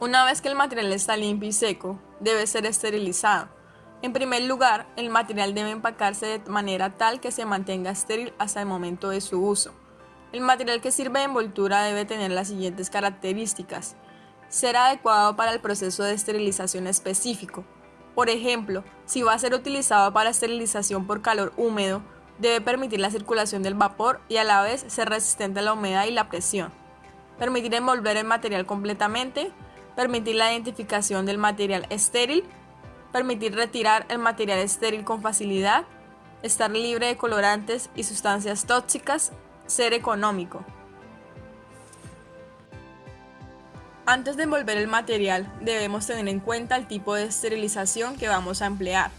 Una vez que el material está limpio y seco, debe ser esterilizado. En primer lugar, el material debe empacarse de manera tal que se mantenga estéril hasta el momento de su uso. El material que sirve de envoltura debe tener las siguientes características. Ser adecuado para el proceso de esterilización específico. Por ejemplo, si va a ser utilizado para esterilización por calor húmedo, debe permitir la circulación del vapor y a la vez ser resistente a la humedad y la presión. Permitir envolver el material completamente, permitir la identificación del material estéril, permitir retirar el material estéril con facilidad, estar libre de colorantes y sustancias tóxicas, ser económico. Antes de envolver el material, debemos tener en cuenta el tipo de esterilización que vamos a emplear.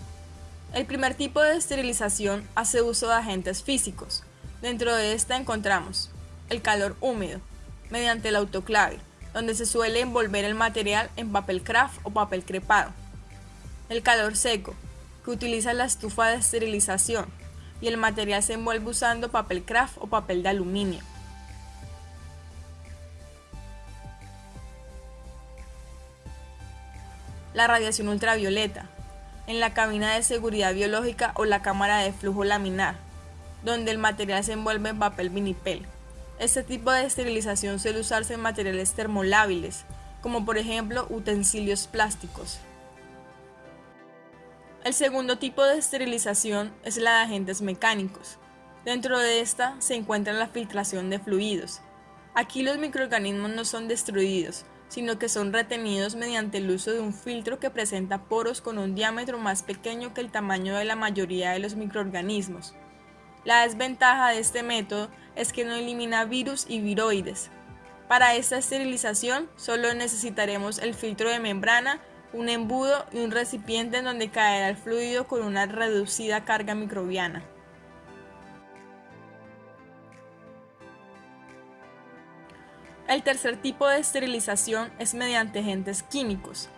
El primer tipo de esterilización hace uso de agentes físicos. Dentro de esta encontramos el calor húmedo, mediante el autoclave, donde se suele envolver el material en papel craft o papel crepado. El calor seco, que utiliza la estufa de esterilización y el material se envuelve usando papel craft o papel de aluminio. La radiación ultravioleta, en la cabina de seguridad biológica o la cámara de flujo laminar, donde el material se envuelve en papel vinipel. Este tipo de esterilización suele usarse en materiales termolábiles, como por ejemplo utensilios plásticos. El segundo tipo de esterilización es la de agentes mecánicos. Dentro de esta se encuentra la filtración de fluidos. Aquí los microorganismos no son destruidos, sino que son retenidos mediante el uso de un filtro que presenta poros con un diámetro más pequeño que el tamaño de la mayoría de los microorganismos. La desventaja de este método es que no elimina virus y viroides. Para esta esterilización solo necesitaremos el filtro de membrana, un embudo y un recipiente en donde caerá el fluido con una reducida carga microbiana. El tercer tipo de esterilización es mediante agentes químicos.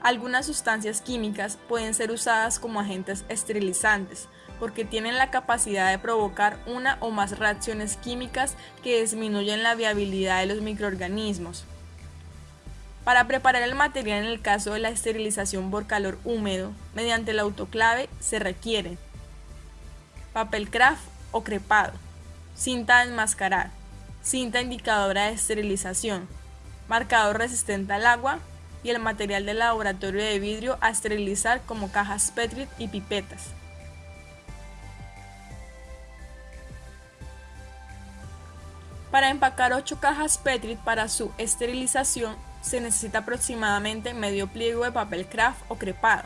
Algunas sustancias químicas pueden ser usadas como agentes esterilizantes, porque tienen la capacidad de provocar una o más reacciones químicas que disminuyen la viabilidad de los microorganismos. Para preparar el material en el caso de la esterilización por calor húmedo, mediante el autoclave se requiere papel craft o crepado, cinta de enmascarar, cinta indicadora de esterilización, marcador resistente al agua el material de laboratorio de vidrio a esterilizar como cajas Petri y pipetas. Para empacar 8 cajas Petri para su esterilización se necesita aproximadamente medio pliego de papel craft o crepado.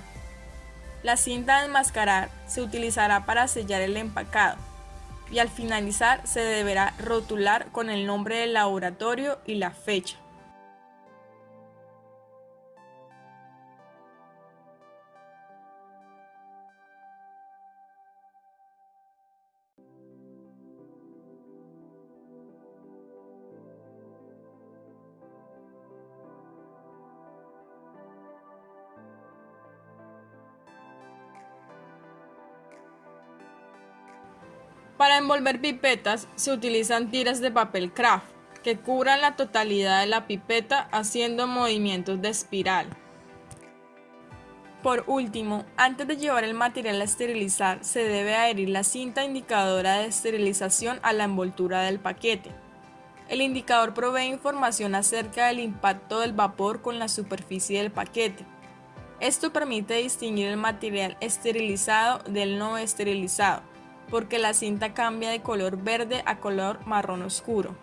La cinta de enmascarar se utilizará para sellar el empacado y al finalizar se deberá rotular con el nombre del laboratorio y la fecha. Para envolver pipetas se utilizan tiras de papel craft que cubran la totalidad de la pipeta haciendo movimientos de espiral. Por último, antes de llevar el material a esterilizar, se debe adherir la cinta indicadora de esterilización a la envoltura del paquete. El indicador provee información acerca del impacto del vapor con la superficie del paquete. Esto permite distinguir el material esterilizado del no esterilizado porque la cinta cambia de color verde a color marrón oscuro.